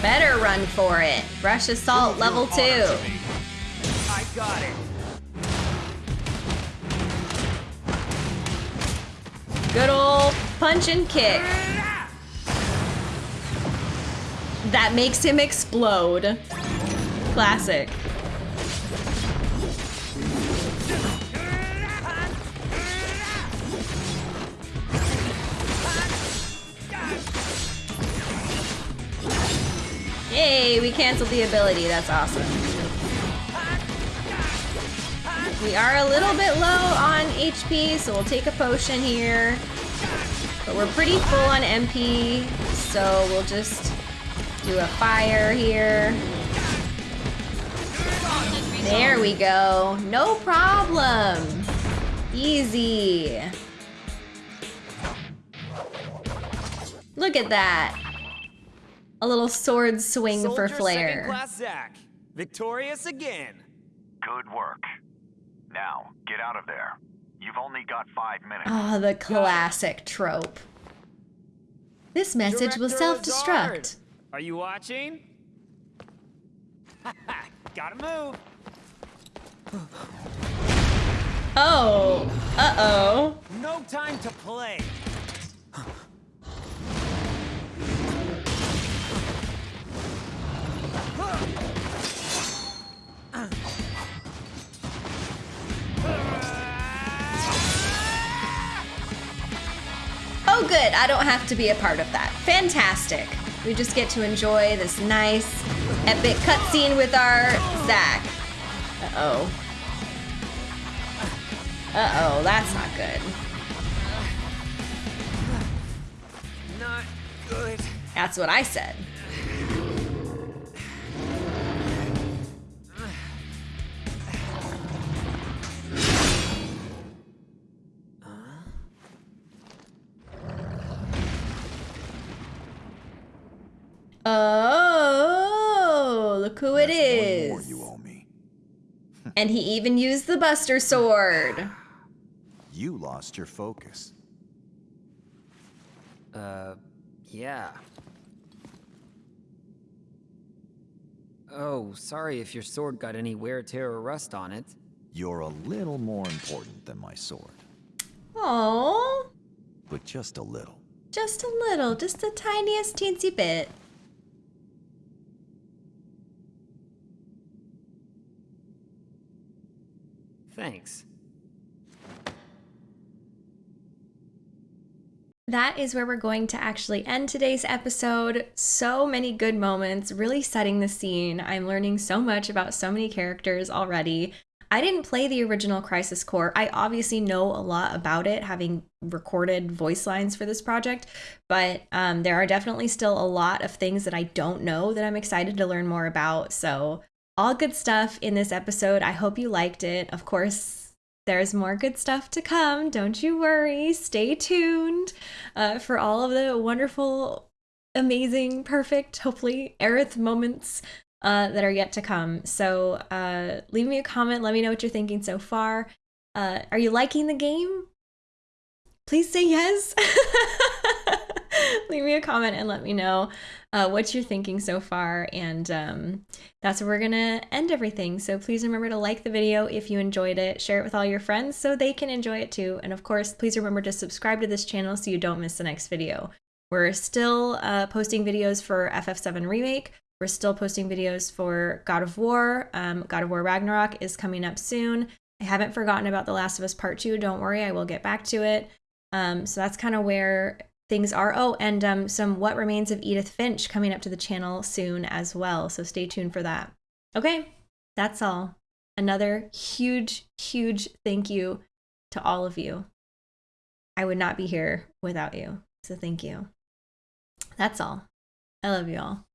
Better run for it. Brush assault level two. I got it. Good old punch and kick. That makes him explode. Classic. Yay, we canceled the ability. That's awesome. We are a little bit low on HP, so we'll take a potion here. But we're pretty full on MP, so we'll just do a fire here. There we go. No problem. Easy. Look at that. A little sword swing Soldier for flair. Second class Zack. Victorious again. Good work. Now, get out of there. You've only got five minutes. Oh, the classic trope. This message will self-destruct. Are you watching? [LAUGHS] Gotta move. Oh, uh-oh. No time to play. Oh, good. I don't have to be a part of that. Fantastic. We just get to enjoy this nice, epic cutscene with our Zack. Uh-oh. Uh-oh, that's not good. Not good. That's what I said. Oh, look who it That's one more is. you owe me. [LAUGHS] And he even used the Buster Sword. [SIGHS] You lost your focus. Uh, yeah. Oh, sorry if your sword got any wear, tear, or rust on it. You're a little more important than my sword, Oh, but just a little. just a little, just the tiniest teensy bit. Thanks. that is where we're going to actually end today's episode. So many good moments, really setting the scene. I'm learning so much about so many characters already. I didn't play the original Crisis Core. I obviously know a lot about it, having recorded voice lines for this project, but um, there are definitely still a lot of things that I don't know that I'm excited to learn more about. So, all good stuff in this episode. I hope you liked it. Of course, there's more good stuff to come. Don't you worry. Stay tuned uh, for all of the wonderful, amazing, perfect, hopefully, Aerith moments uh, that are yet to come. So uh, leave me a comment. Let me know what you're thinking so far. Uh, are you liking the game? Please say yes. [LAUGHS] [LAUGHS] leave me a comment and let me know uh, what you're thinking so far. And um, that's where we're going to end everything. So please remember to like the video if you enjoyed it, share it with all your friends so they can enjoy it too. And of course, please remember to subscribe to this channel so you don't miss the next video. We're still uh, posting videos for FF7 Remake. We're still posting videos for God of War. Um, God of War Ragnarok is coming up soon. I haven't forgotten about The Last of Us Part 2. Don't worry, I will get back to it. Um, so that's kind of where things are. Oh, and um, some What Remains of Edith Finch coming up to the channel soon as well. So stay tuned for that. Okay, that's all. Another huge, huge thank you to all of you. I would not be here without you. So thank you. That's all. I love you all.